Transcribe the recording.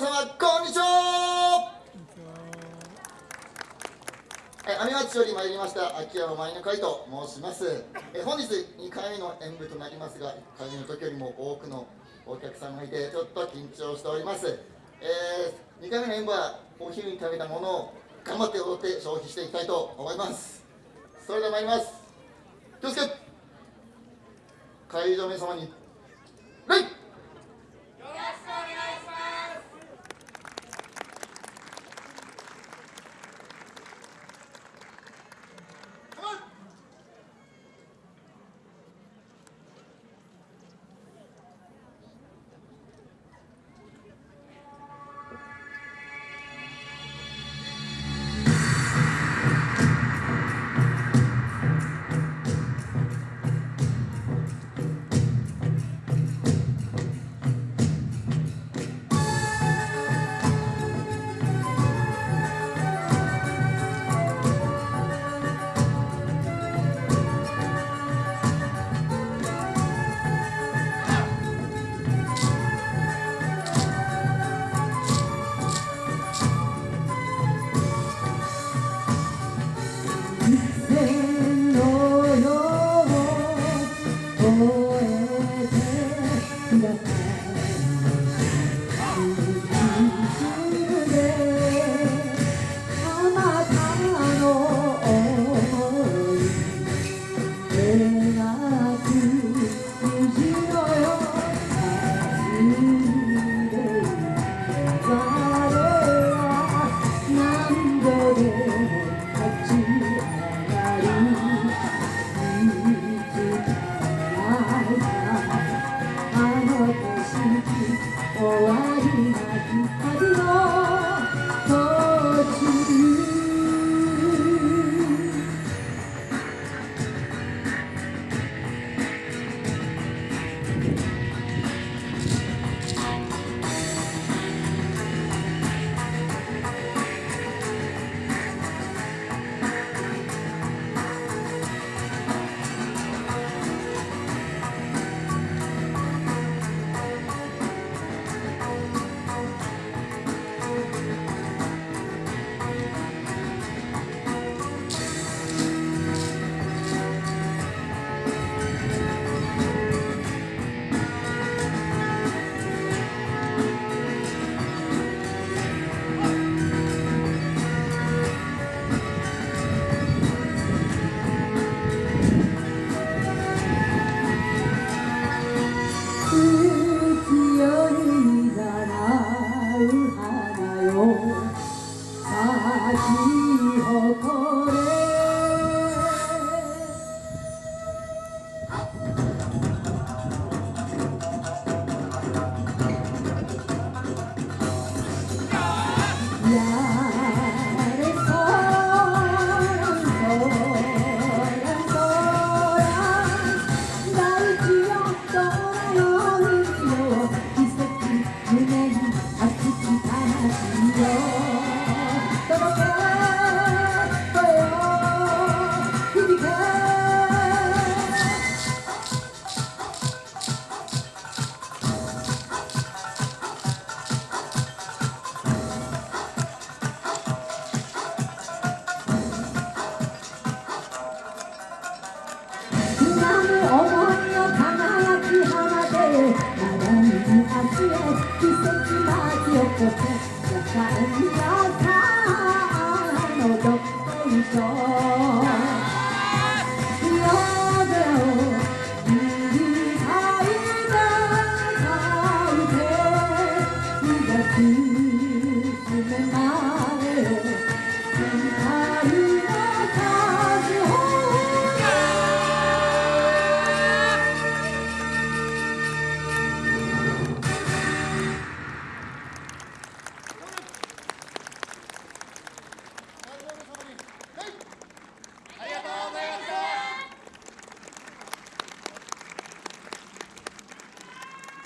皆様こんにちは。え阿見町より参りました秋山舞の会と申します。え本日2回目の演舞となりますが1回目の時よりも多くのお客さんがいてちょっと緊張しております。えー、2回目の演舞はお昼に食べたものを頑張って踊って消費していきたいと思います。それでは参ります。気をつけ。会場の皆様に Thank you.